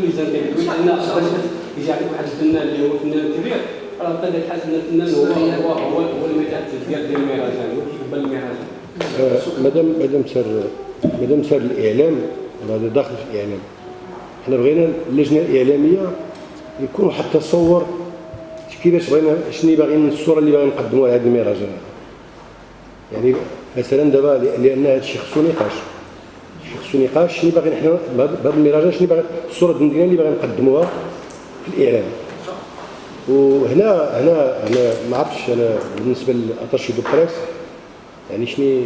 الميزان ديالك لأن باش يجي عندك واحد الفنان اللي هو فنان كبير راه الفنان هو هو هو هو ديال ديال المهرجان هو كيقبل المهرجان مادام مادام سار مادام سار الإعلام هذا داخل في الإعلام. حنا بغينا اللجنة الإعلامية يكون واحد التصور كيفاش بغينا شنو باغيين الصورة اللي باغيين نقدموها لهذا المهرجان يعني مثلا دابا لأن هذا الشيء خصو نقاش. خصو نقاش شنو باغيين حنا بهذا المهرجان شنو باغي الصورة الدندنيه اللي باغيين نقدموها في الإعلام. وهنا هنا هنا ما عرفتش أنا بالنسبة لل attaché de presse يعني شنو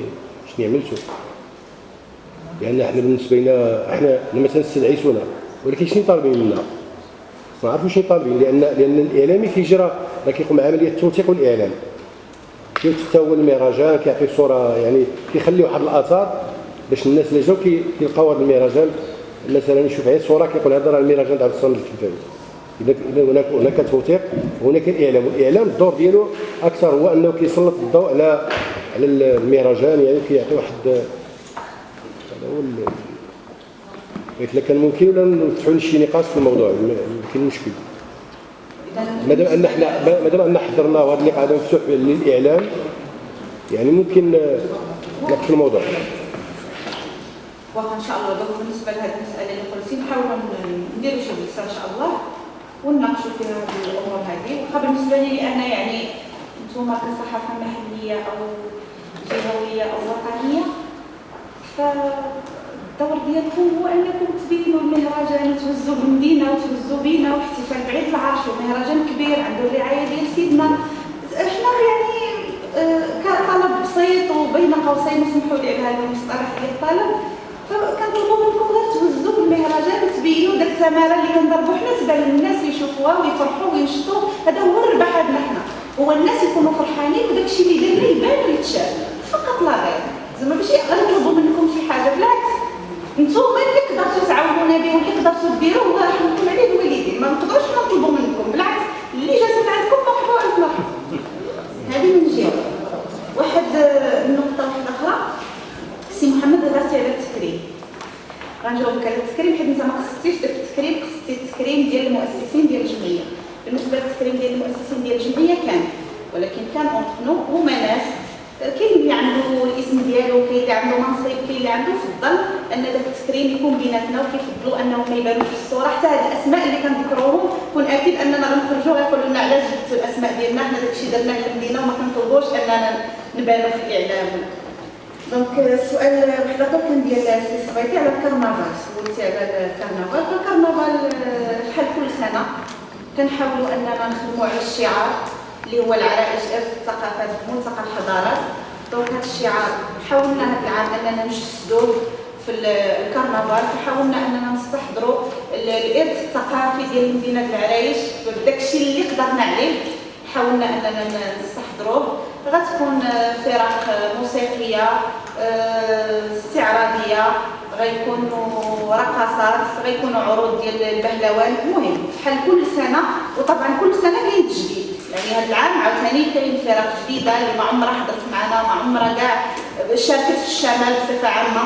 شنو عملتوا لأن إحنا بالنسبة لنا إحنا مثلا استدعيتونا ولكن شنو طالبين منا ما عرفوا شنو طالبين لأن لأن الإعلامي كيجرى راه كيقوم عمليه التوثيق والاعلام كيوثق هو المهرجان كيعطي صورة يعني كيخلي واحد الآثار باش الناس اللي جاو كيلقاو هذا المهرجان مثلا يشوف غير صورة كيقول هذا راه المهرجان تاع الصنع الكلفاوي اذا إذا هناك هناك توثيق وهناك الإعلام. والاعلام الدور ديالو أكثر هو أنه كيسلط الضوء على على المهرجان يعني كيعطي واحد هذا هو ال- قلت لك كان ممكن ولا نفتحوا شي نقاش في الموضوع؟ كاين مشكل. مادام أن إحنا مادام أن حضرنا وهذا اللقاء هذا مفتوح للإعلام يعني ممكن نقفل الموضوع. واخا ان شاء الله دوك بالنسبة لهذه المسألة اللي قلتي نحاولوا نديروا شي جلسه إن شاء الله ونناقشوا فيها هذه الأمور هذه. واخا بالنسبة لي أنا يعني نتوما كصحافه محليه أو جهويه أو وطنيه فالدور ديالكم هو أنكم تبينوا المهرجان وتهزوا بالمدينة وتهزوا بينا واحتفال بعيد العرش ومهرجان كبير عنده الرعاية ديال سيدنا. إحنا يعني آه، كطلب بسيط وبين قوسين اسمحوا لي على هذا المصطلح ديال الطلب. فكنطلبوا منكم غير تهزوا بالمهرجان وتبينوا داك الثمره اللي كنضربوا حنا تبان للناس يشوفوها ويفرحوا وينشطوا هذا هو الربح عندنا حنا هو الناس يكونوا فرحانين وداك الشيء اللي درنا يبان ويتشاف فقط لا غير زعما ماشي غنطلبوا منكم شي حاجة بالعكس نتوما اللي قدرتوا تعاونونا به واللي قدرتوا ديروه الله يرحمكم عليه الوالدين ما نقدروش نطلبوا منكم بالعكس اللي جات عندكم مرحبا الف مرحبا هذه من جهه واحد آه، النقطه واحدة أخرى سي محمد هضرتي على التكريم غنجاوبك على التكريم حيت انت ما قصدتيش داك التكريم قصدتي التكريم ديال المؤسسين ديال الجمعيه للتكريم ديال المؤسسين ديال الجمعية كان. ولكن كان entre هما ناس كاين اللي عنده الاسم ديالو كاين اللي عنده منصب كاين اللي عنده فضل أن داك التكريم يكون بيناتنا وكيفضلوا أنهم ما يبانوش في الصورة. حتى هاد الأسماء اللي كنذكروهم كون أكيد أننا غنخرجوا غيقولوا لنا علاش جبتوا الأسماء ديالنا حنا داكشي درناه للمدينه وما كنطلبوش أننا نبانوا في الإعلام. donc السؤال واحد آخر كان ديال السي صبيتي على الكرنفال. سولتي على الكرنفال. فالكرنفال آه، بحال كل سنة؟ كنحاولوا اننا نخدموا على الشعار اللي هو العرائش ارث الثقافات ملتقى الحضارات. donc هذا الشعار حاولنا هذا العام أننا نجسدوه في ال- الكرنفال فحاولنا أننا نستحضروا ال- الإرث الثقافي ديال مدينة العرايش بداك الشيء اللي قدرنا عليه. حاولنا أننا نستحضروه غتكون فرق موسيقية آه، استعراضية غيكونوا رقصات غيكونوا عروض ديال البهلوان. المهم بحال كل سنة وطبعا كل سنة كاين تجديد يعني هذا العام عاوتاني كاين فرق جديدة اللي ما عمرها حضرت معنا ما عمرها كاع شاركت في الشمال بصفة عامة.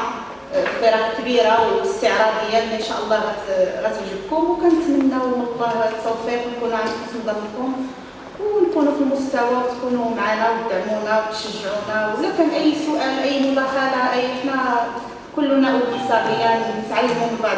فرق كبيرة واستعراضية اللي إن شاء الله غت- غتعجبكم. وكنتمناو من الله التوفيق ونكونوا عند حسن ظنكم ونكونوا في المستوى وتكونوا معنا وتدعمونا وتشجعونا. ولا كان أي سؤال أي مداخلة أي إحنا كلنا أولاد صغيران نتعلموا من بعض